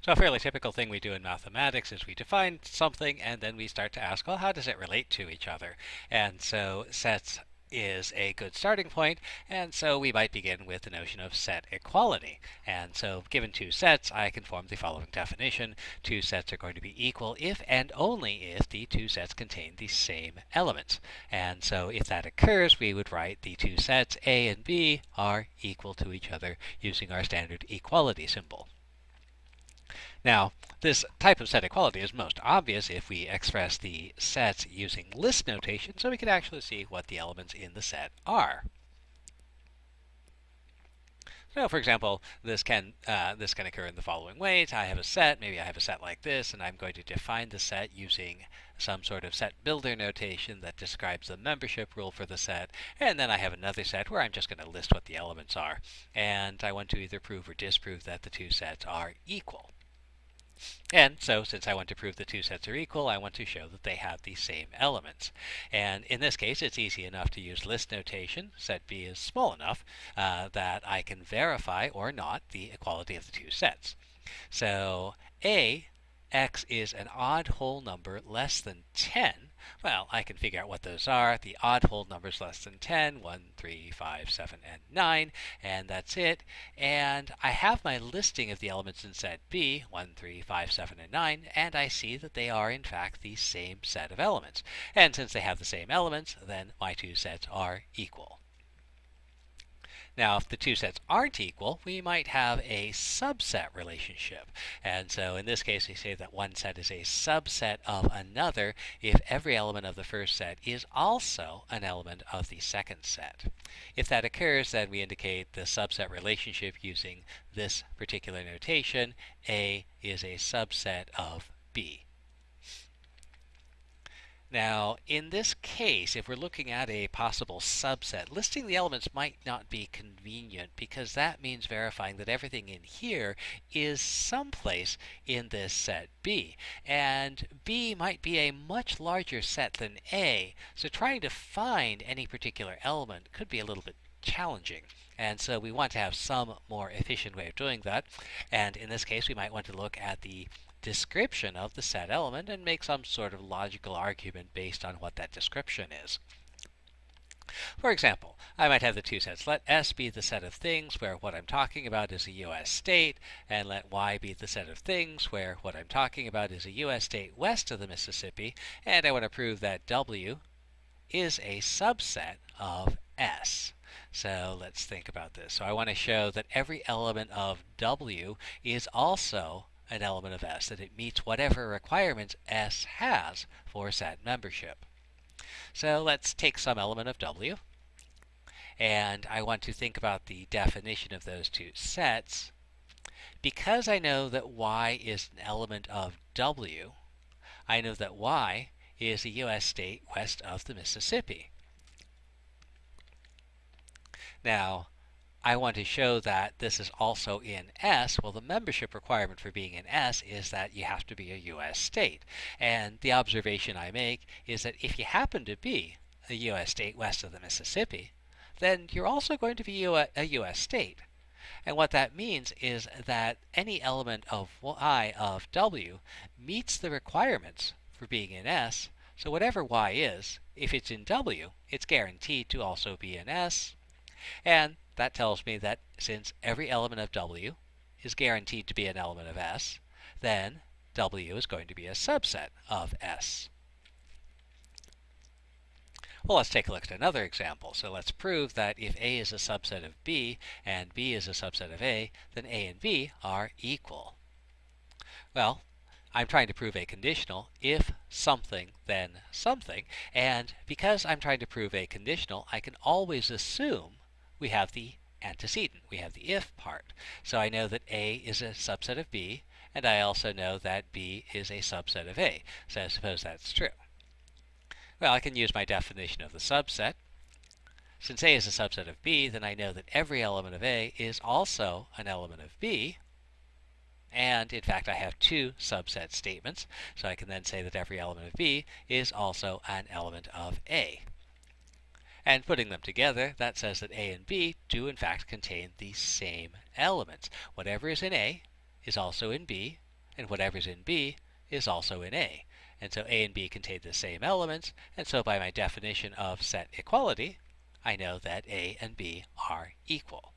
So a fairly typical thing we do in mathematics is we define something and then we start to ask, well, how does it relate to each other? And so sets is a good starting point, and so we might begin with the notion of set equality. And so given two sets, I can form the following definition. Two sets are going to be equal if and only if the two sets contain the same elements. And so if that occurs, we would write the two sets A and B are equal to each other using our standard equality symbol. Now, this type of set equality is most obvious if we express the sets using list notation, so we can actually see what the elements in the set are. So, for example, this can uh, this can occur in the following ways. I have a set, maybe I have a set like this, and I'm going to define the set using some sort of set builder notation that describes the membership rule for the set. And then I have another set where I'm just going to list what the elements are. And I want to either prove or disprove that the two sets are equal. And so, since I want to prove the two sets are equal, I want to show that they have the same elements. And in this case, it's easy enough to use list notation. Set B is small enough uh, that I can verify or not the equality of the two sets. So A, x is an odd whole number less than 10, well, I can figure out what those are. The odd whole numbers less than 10, 1, 3, 5, 7, and 9, and that's it. And I have my listing of the elements in set B, 1, 3, 5, 7, and 9, and I see that they are in fact the same set of elements. And since they have the same elements, then my two sets are equal. Now, if the two sets aren't equal, we might have a subset relationship. And so in this case, we say that one set is a subset of another if every element of the first set is also an element of the second set. If that occurs, then we indicate the subset relationship using this particular notation. A is a subset of B. Now, in this case, if we're looking at a possible subset, listing the elements might not be convenient because that means verifying that everything in here is someplace in this set B. And B might be a much larger set than A, so trying to find any particular element could be a little bit challenging. And so we want to have some more efficient way of doing that. And in this case, we might want to look at the description of the set element and make some sort of logical argument based on what that description is. For example, I might have the two sets. Let S be the set of things where what I'm talking about is a U.S. state, and let Y be the set of things where what I'm talking about is a U.S. state west of the Mississippi, and I want to prove that W is a subset of S. So let's think about this. So I want to show that every element of W is also an element of S, that it meets whatever requirements S has for set membership. So let's take some element of W, and I want to think about the definition of those two sets. Because I know that Y is an element of W, I know that Y is a U.S. state west of the Mississippi. Now, I want to show that this is also in S. Well, the membership requirement for being in S is that you have to be a U.S. state. And the observation I make is that if you happen to be a U.S. state west of the Mississippi, then you're also going to be a U.S. state. And what that means is that any element of y of w meets the requirements for being in S. So whatever y is, if it's in w, it's guaranteed to also be in S. And that tells me that since every element of W is guaranteed to be an element of S, then W is going to be a subset of S. Well, let's take a look at another example. So let's prove that if A is a subset of B and B is a subset of A, then A and B are equal. Well, I'm trying to prove a conditional if something then something, and because I'm trying to prove a conditional, I can always assume we have the antecedent. We have the if part. So I know that A is a subset of B, and I also know that B is a subset of A. So I suppose that's true. Well, I can use my definition of the subset. Since A is a subset of B, then I know that every element of A is also an element of B. And in fact, I have two subset statements. So I can then say that every element of B is also an element of A. And putting them together, that says that A and B do in fact contain the same elements. Whatever is in A is also in B, and whatever's in B is also in A. And so A and B contain the same elements, and so by my definition of set equality, I know that A and B are equal.